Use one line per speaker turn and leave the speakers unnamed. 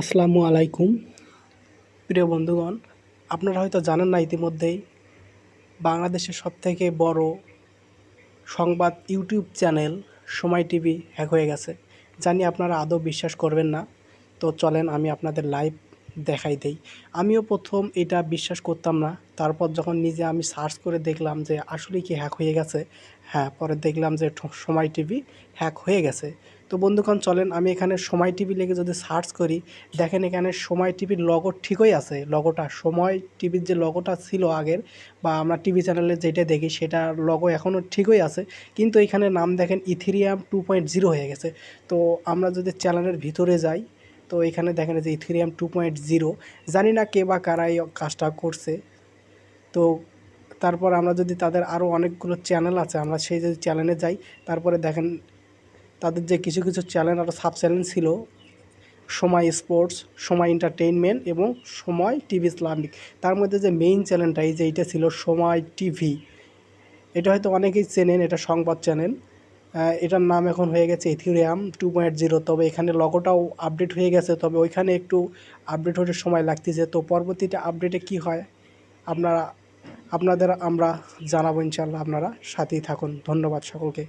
আসসালামু আলাইকুম। প্রিয় বন্ধুগণ, আপনারা হয়তো জানেন না ইতিমধ্যেই বাংলাদেশের সবথেকে বড় সংবাদ YouTube channel Somoy TV hack হয়ে গেছে। জানি আপনারা আদৌ বিশ্বাস করবেন না। তো চলেন আমি আপনাদের লাইভ দেখাই দেই। আমিও প্রথম এটা বিশ্বাস করতাম না। তারপর যখন নিজে আমি সার্চ করে দেখলাম যে আসলে কি হ্যাক হয়ে গেছে হ্যাঁ পরে দেখলাম যে সময় টিভি হ্যাক হয়ে গেছে। তো বন্ধুগণ, চলেন আমি এখানে সময় টিভি লিখে যদি সার্চ করি, দেখেন এখানে সময় টিভির লগো ঠিকই আছে। লগোটা সময় টিভির যে লগোটা ছিল আগের বা আমরা টিভি চ্যানেলে যেটা দেখি, সেটা লগো এখনও ঠিকই আছে। কিন্তু এখানে নাম দেখেন ইথিরিয়াম টু পয়েন্ট জিরো হয়ে গেছে। তো আমরা যদি চ্যানেলের ভিতরে যাই তো এখানে দেখেন যে ইথিরিয়াম টু পয়েন্ট জিরো জানি না কে বা কারা এই কাজটা করছে। তো তারপর আমরা যদি তাদের আরও অনেকগুলো চ্যানেল আছে, আমরা সেই যদি চ্যানেলে যাই, তারপরে দেখেন তাদের যে কিছু কিছু চ্যানেল আরও সাব চ্যানেল ছিল, সময় স্পোর্টস সময় এন্টারটেইনমেন্ট এবং সময় টিভি ইসলামিক তার মধ্যে যে মেইন চ্যানেলটা এই যে এইটা ছিল সময় টিভি এটা হয়তো অনেকেই চেনেন, এটা সংবাদ চ্যানেল এটার নাম এখন হয়ে গেছে ইথিরিয়াম টু পয়েন্ট জিরো তবে এখানে লগোটাও আপডেট হয়ে গেছে, তবে ওইখানে একটু আপডেট হতে সময় লাগতেছে। তো পরবর্তীতে আপডেটে কি হয়, আপনারা, আপনাদের আমরা জানাব ইনশাল্লাহ আপনারা সাথেই থাকুন। ধন্যবাদ সকলকে।